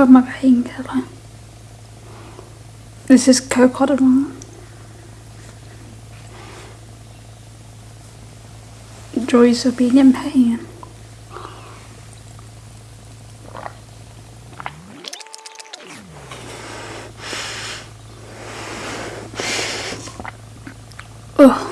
called my painkiller. This is co-codamol. Joys of being in pain. Ugh.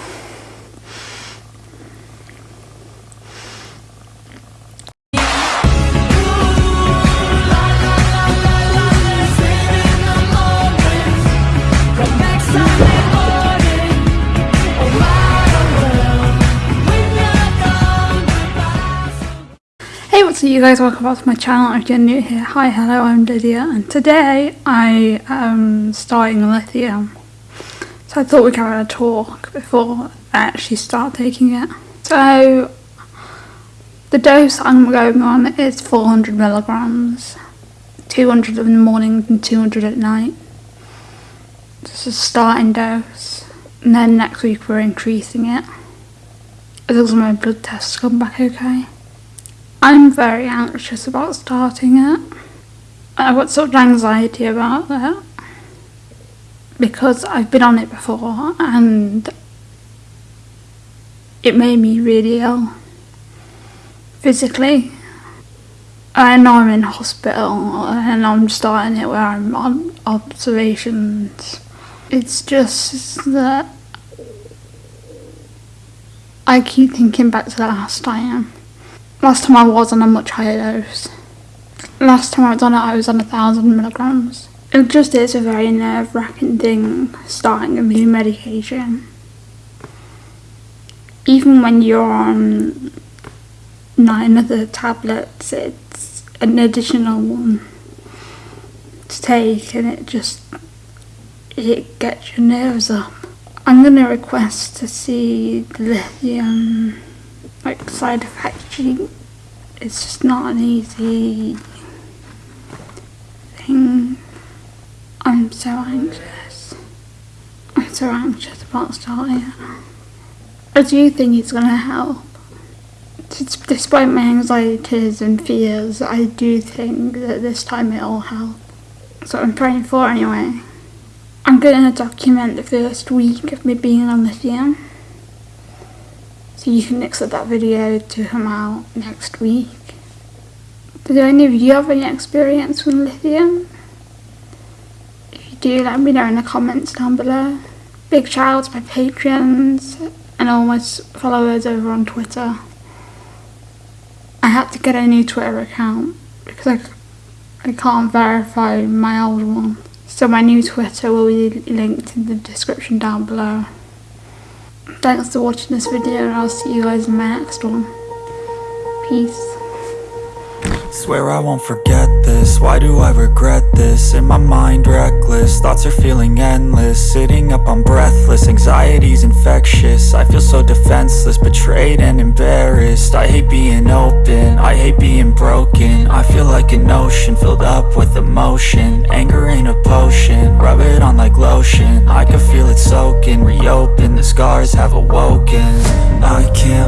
What's up you guys, welcome back to my channel if you're new here. Hi, hello, I'm Lydia and today I am starting lithium. So I thought we'd have a talk before I actually start taking it. So the dose I'm going on is 400 milligrams. 200 in the morning and 200 at night. This is starting dose. And then next week we're increasing it. As long as my blood tests come back okay. I'm very anxious about starting it. I've got sort of anxiety about that because I've been on it before and it made me really ill physically. I know I'm in hospital and I'm starting it where I'm on observations. It's just that I keep thinking back to the last time Last time I was on a much higher dose. Last time I was on it, I was on a thousand milligrams. It just is a very nerve wracking thing starting a new medication. Even when you're on nine other tablets, it's an additional one to take and it just it gets your nerves up. I'm gonna request to see the lithium like side effect sheet. It's just not an easy thing. I'm so anxious. I'm so anxious about starting. I do think it's going to help. Despite my anxieties and fears, I do think that this time it'll help. So I'm praying for anyway. I'm going to document the first week of me being on lithium. So you can expect that video to come out next week. Did any of you have any experience with lithium? If you do, let me know in the comments down below. Big shout out to my patrons and all my followers over on Twitter. I had to get a new Twitter account because I, I can't verify my old one. So my new Twitter will be linked in the description down below. Thanks for watching this video and I'll see you guys in my next one. Peace. Swear I won't forget this, why do I regret this? In my mind reckless, thoughts are feeling endless. Sitting up I'm breathless, anxiety's infectious. I feel so defenseless, betrayed and embarrassed. I hate being open, I hate being broken. I feel like an ocean, filled up with emotion. Anger ain't a potion, rub it on like lotion. I can feel it soaking, reopen, the scars have awoken. I can't